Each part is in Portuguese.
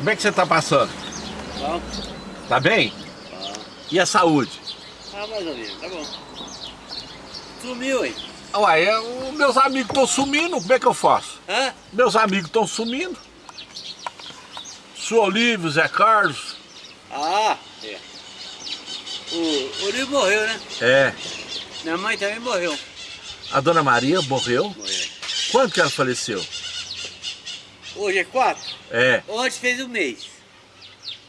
Como é que você tá passando? Bom, Tá bem? E a saúde? ah, mais ou menos, tá bom. Sumiu aí. Uai, é, os meus amigos estão sumindo, como é que eu faço? Hã? Meus amigos estão sumindo. Sou Olívio, Zé Carlos. Ah, é. O Uri morreu, né? É. Minha mãe também morreu. A dona Maria morreu. Morreu. Quando que ela faleceu? Hoje é quatro? É. Ontem fez um mês.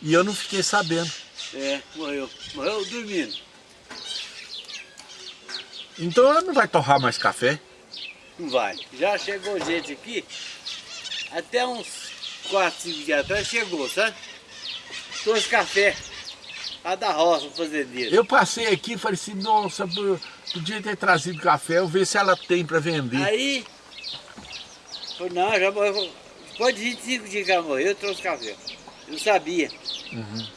E eu não fiquei sabendo. É, morreu. Morreu dormindo. Então ela não vai torrar mais café? Não vai. Já chegou gente aqui. Até uns quatro, cinco dias atrás chegou, sabe? Trouxe café. Lá da roça, o fazendeiro. Eu passei aqui e falei assim, nossa, podia ter trazido café, eu ver se ela tem para vender. Aí, falei, não, já morreu. Depois de 25 dias que ela morreu, eu trouxe café. Eu não sabia. Uhum.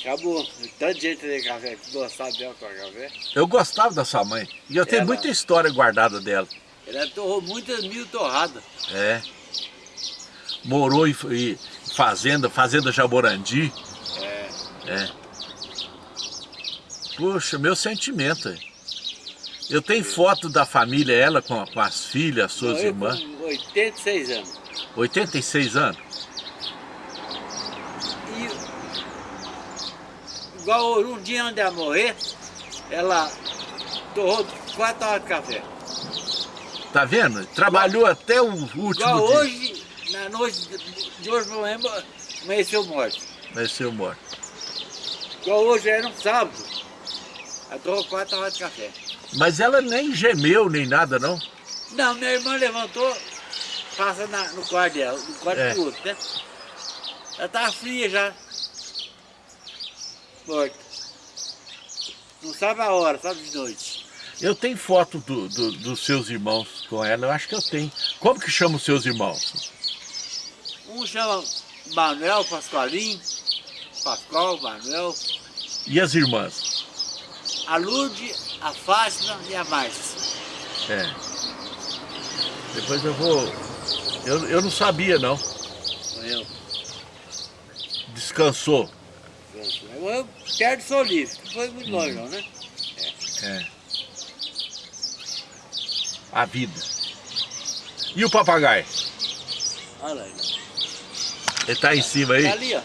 Acabou. Tanta gente tem café que gostava dela com café. Eu gostava da sua mãe. E eu tenho Ela- muita história guardada dela. Ela torrou muitas mil torradas. É. Morou em, em fazenda, fazenda Jaborandi. É. É. Puxa, meu sentimento. é. Eu tenho foto da família, ela com, com as filhas, as suas morreu irmãs. Com 86 anos. 86 anos. E igual um dia antes de ela morrer, ela torrou quatro horas de café. Tá vendo? Trabalhou até o último Igual dia. hoje, na noite de hoje pra amanhã, amanheceu morto. Vai ser morto. Igual hoje era um sábado. Ela torrou quatro horas de café. Mas ela nem gemeu, nem nada, não. Não, minha irmã levantou, passa na- no quarto dela, no quarto É. do outro, né? Ela tava fria já. Morta. Não sabe a hora, sabe de noite. Eu tenho foto do- do- dos seus irmãos com ela, eu acho que eu tenho. Como que chama os seus irmãos? Um chama Manuel Pascoalim, Pascoal, Manuel, E as irmãs? a Lourdes, a Fátima e a Márcia. É. Depois eu vou... Eu, eu não sabia, não. Morreu. Descansou. Morreu perto de Solívio, que foi muito longe, não, né? É. A vida. E o papagaio? Olha lá. Ele tá em cima aí? Tá ali, ó.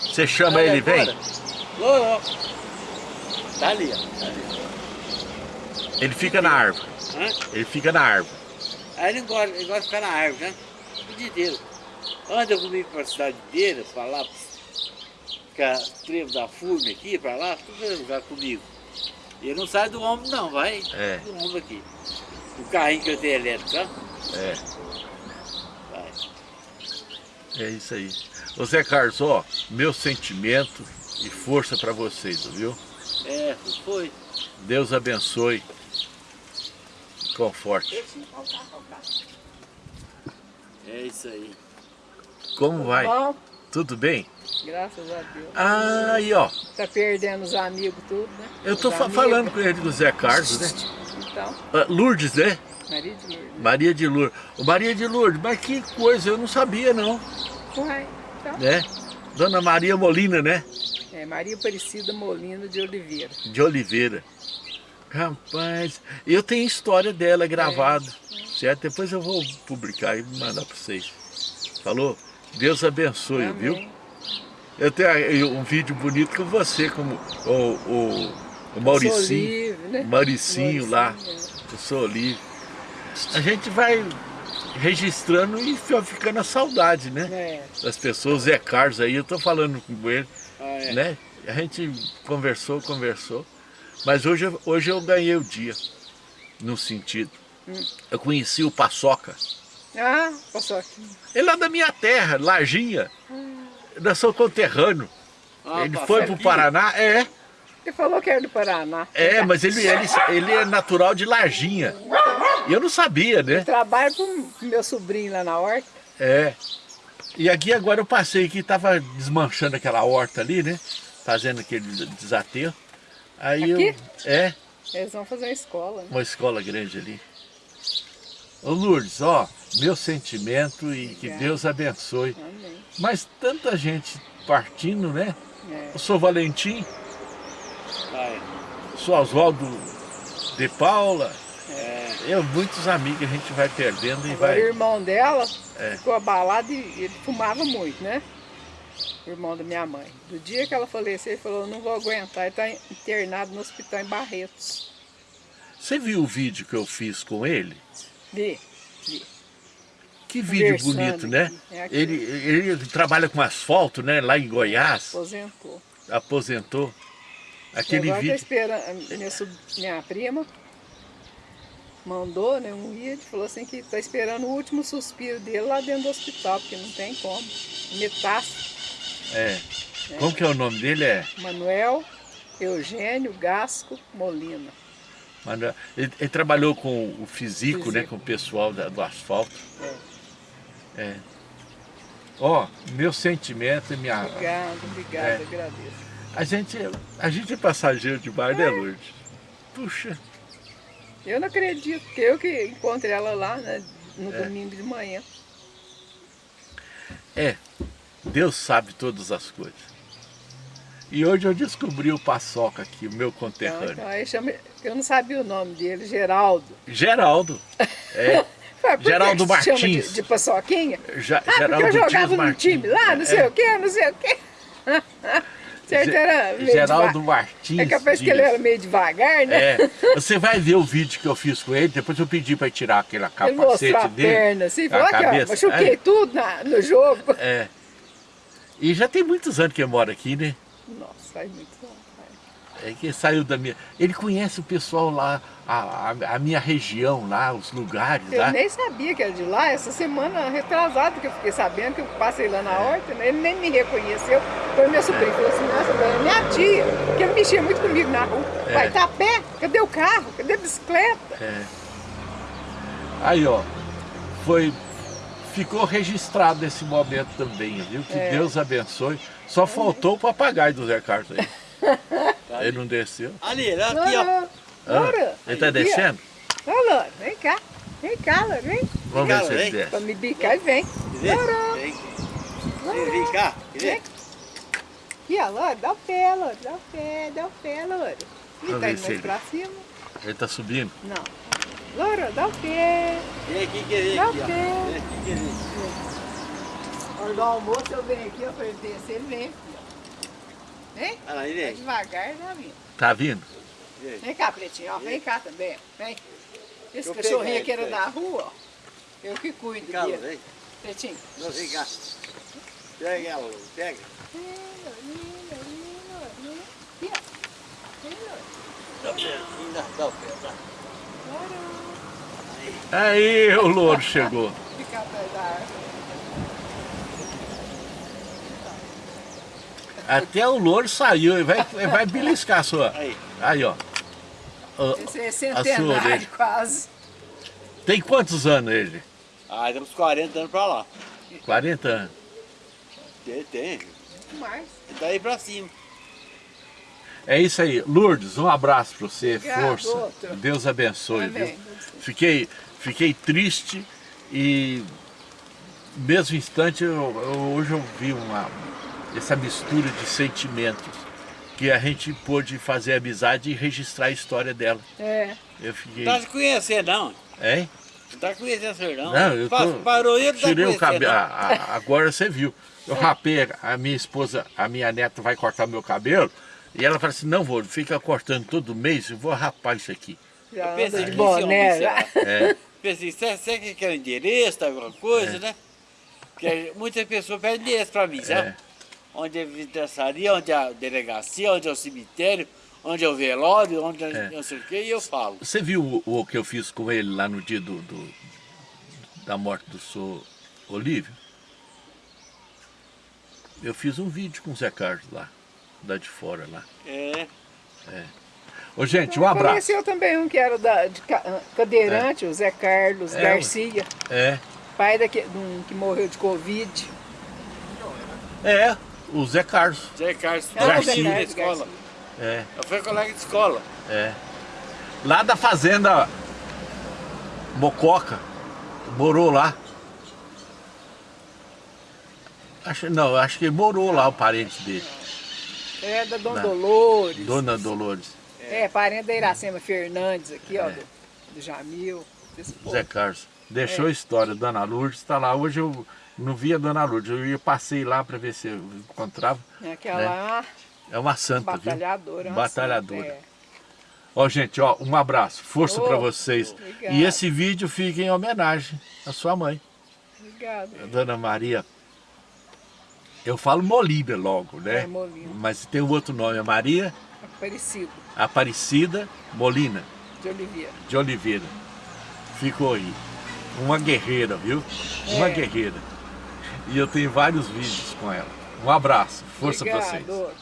Você chama Tá ele, vem? ô. Tá ali, ó. Tá ali. Ele fica na árvore. Hã? Ele fica na árvore. Aí ele gosta, ele gosta de ficar na árvore, né? O dia inteiro. Anda comigo pra cidade inteira, pra lá, ficar trevo da furna aqui, pra lá, tudo lugar comigo. E ele não sai do ombro não, vai É. do ombro aqui. O carrinho que eu tenho elétrico, tá? É. Vai. É isso aí. Ô Zé Carlos, ó, meu sentimento e força pra vocês, viu? É, foi. Deus abençoe. Conforte. É isso aí. Como vai? Bom, Tudo bem? graças a Deus. Ah, aí ó, Tá perdendo os amigos tudo, né? eu tô fa- falando com ele do Zé Carlos, né? Então, Ah, Lourdes, né? Maria de Lourdes. Maria de Lourdes. Maria de Lourdes, mas que coisa, eu não sabia não, Uai, então, né? Dona Maria Molina, né? é Maria Aparecida Molina de Oliveira. De Oliveira. Rapaz, eu tenho história dela gravada, certo? Depois eu vou publicar e mandar para vocês. Falou? Deus abençoe, Amém. viu? Eu tenho um vídeo bonito com você, como o, o, o Mauricinho, livre, né? o Mauricinho lá, Mauricinho, eu sou livre. A gente vai registrando e fica ficando a saudade, né? É, Das pessoas, Zé Carlos aí, eu tô falando com ele, Ah, é. né? A gente conversou, conversou. Mas hoje, eu- hoje eu ganhei o dia, num sentido. Hum. Eu conheci o Paçoca. Ah, aqui. Ele é da minha terra, Larginha. Nós somos conterrâneo. Ah, ele passou foi pro aqui. Paraná, é. Ele falou que era do Paraná. É, mas ele, ele, ele é natural de Larginha. E eu não sabia, né? Trabalho com meu sobrinho lá na horta. É. E aqui agora eu passei aqui, tava desmanchando aquela horta ali, né? Fazendo aquele desaterro. Aí eu. Aqui? É, Eles vão fazer uma escola, né? uma escola grande ali. Ô Lourdes, ó, meu sentimento e que Obrigada. Deus abençoe. Amém. Mas tanta gente partindo, né? É. Eu sou Valentim, Vai. sou Oswaldo de Paula. É, Eu, muitos amigos a gente vai perdendo e Agora, o vai... irmão dela É. ficou abalado e ele fumava muito, né? Irmão da minha mãe. Do dia que ela faleceu, ele falou, não vou aguentar. Ele está internado no hospital em Barretos. Você viu o vídeo que eu fiz com ele? Vi, vi. Que vídeo bonito, né? É. Ele, ele trabalha com asfalto, né? Lá em Goiás, Aposentou. aposentou. Aquele agora tá vídeo... esperando, minha, sob- minha prima mandou né, um vídeo, falou assim que está esperando o último suspiro dele lá dentro do hospital, porque não tem como. Metástase. É. Como que é o nome dele? É... Manuel Eugênio Gasco Molina. Mano, Ele, ele trabalhou com o físico, né? Físico. Com o pessoal da- do asfalto. É. É. Ó, meu sentimento e minha... Obrigada, obrigada, É. agradeço. A gente, a gente é passageiro de bar, né, Lourdes? Puxa, Eu não acredito, que eu que encontrei ela lá né, no É. domingo de manhã. é, Deus sabe todas as coisas. E hoje eu descobri o Paçoca aqui, o meu Então, conterrâneo. então, aí chama, eu não sabia o nome dele, Geraldo. Geraldo. É, Geraldo Martins. De, de paçoquinha? Ja- Ah, porque Geraldo eu Dias jogava no time lá, não sei É, o quê, não sei o quê. Geraldo Martins. É capaz que ele era meio devagar, né? É, você vai ver o vídeo que eu fiz com ele, depois eu pedi para tirar aquele ele capacete mostrou a dele. perna assim, a falou aqui, ó, cabeça. machuquei tudo na, no jogo. É, é. E já tem muitos anos que ele mora aqui, né? Nossa, faz muito bom. É que saiu da minha. Ele conhece o pessoal lá, a, a, a minha região lá, os lugares Eu lá. nem sabia que era de lá, essa semana retrasada que eu fiquei sabendo que eu passei lá na horta, né? ele nem me reconheceu. Foi meu sobrinho, falou assim, nossa, é minha tia, que ele mexia muito comigo na rua. É. Vai, tá a pé? Cadê o carro? Cadê a bicicleta? É. Aí, ó, foi. Ficou registrado esse momento também, viu? Que É. Deus abençoe. Só faltou o papagaio do Zé Carlos aí. Ele não desceu. Ali, aqui, ó. Ah, ele tá aqui, ó. descendo? Ô, Laura, vem cá. Vem cá, Laura, vem. Vamos ver se ele vem. desce. Pra me bicar e vem. Laura, vem. Vem, vem cá. Quer ver? Vem. Aqui, ó, Laura, dá o pé, Laura, dá o pé, dá o pé, Laura. Ih, Vamos tá indo mais ele- pra cima? Ele tá subindo? Não. Laura, dá o pé. Vem aqui, quer ver Dá aqui, o ó. pé. Vem aqui, quer ver. Na hora do almoço eu venho aqui, ó, pra ele descer, ele vem aqui, ó. Vem? Olha lá, ele Vai vem. devagar, né, amigo? Tá vindo? Vem. Vem cá, pretinho, ó. Vem cá também, ó. Vem. Esse Eu cachorrinho aqui era da rua, ó. Eu que cuido Cá, dele. vem. Pretinho. Não, vem cá. Pega ela, pega. Aqui, ó. Vem, Laura. Dá o pé, dá, dá o pé, dá. Aí o louro chegou. Até o louro saiu, ele vai, ele vai beliscar a sua. Aí. Ó. Esse é centenário quase. Tem quantos anos ele? Ah, temos 40 anos pra lá. 40 anos. Tem, tem. Muito mais. Ele tá aí pra cima. É isso aí. Lourdes, um abraço para você, Obrigado, força. outro. Deus abençoe, Amém. viu? Fiquei, fiquei triste e no mesmo instante eu, eu- hoje eu vi uma, essa mistura de sentimentos que a gente pôde fazer amizade e registrar a história dela. É. Eu fiquei. Não tá se conhecendo, não. Hein? Não tá conhecendo senhor, não. Não, eu tô, Parou ele, tá tirei o cabelo. Agora você viu. Eu rapei, a minha esposa, a minha neta vai cortar meu cabelo. E ela fala assim, não vou, fica cortando todo mês, eu vou rapar isso aqui. Já Eu pensei que boné. já. É, Pensei, você, você que quer endereço, alguma coisa, né? Porque muitas pessoas pedem endereço pra mim, sabe? é. Onde é a vidraçaria, onde é a delegacia, onde é o cemitério, onde é o velório, onde é, É. não sei o quê, e eu falo. Você viu o, o que eu fiz com ele lá no dia do, do- da morte do senhor Olívio? Eu fiz um vídeo com o Zé Carlos lá, lá de fora lá. É, Ô gente, um abraço. Conheceu também um que era da, de ca- cadeirante, o Zé Carlos É, Garcia, É, pai daquele, de um que morreu de Covid. é, o Zé Carlos. Zé Carlos, Ah, o Zé Carlos escola. Garcia. É, Eu fui colega de escola. é. Lá da fazenda Mococa, Morou lá. Acho, não, acho que morou lá o parente dele. É da Dona Da- Dolores. Dona Dolores. É, parente da Iracema Fernandes aqui, ó, É. do, do Jamil. Zé Carlos. Deixou É. a história. Dona Lourdes está lá. Hoje eu não vi a Dona Lourdes. Eu ia passei lá para ver se eu encontrava. Aquela né? lá, É uma santa, batalhadora. viu? uma Batalhadora. santa, é. Ó, gente, ó, um abraço. Força Ô, para vocês. obrigada. E esse vídeo fica em homenagem à sua mãe, Obrigada. a Dona Maria. Eu falo Molíbia logo, né? É, Molina. Mas tem um outro nome, é Maria Aparecido, Aparecida Molina de Oliveira. de Oliveira. Ficou aí. Uma guerreira, viu? Uma É. guerreira. E eu tenho vários vídeos com ela. Um abraço. Força para vocês. outro.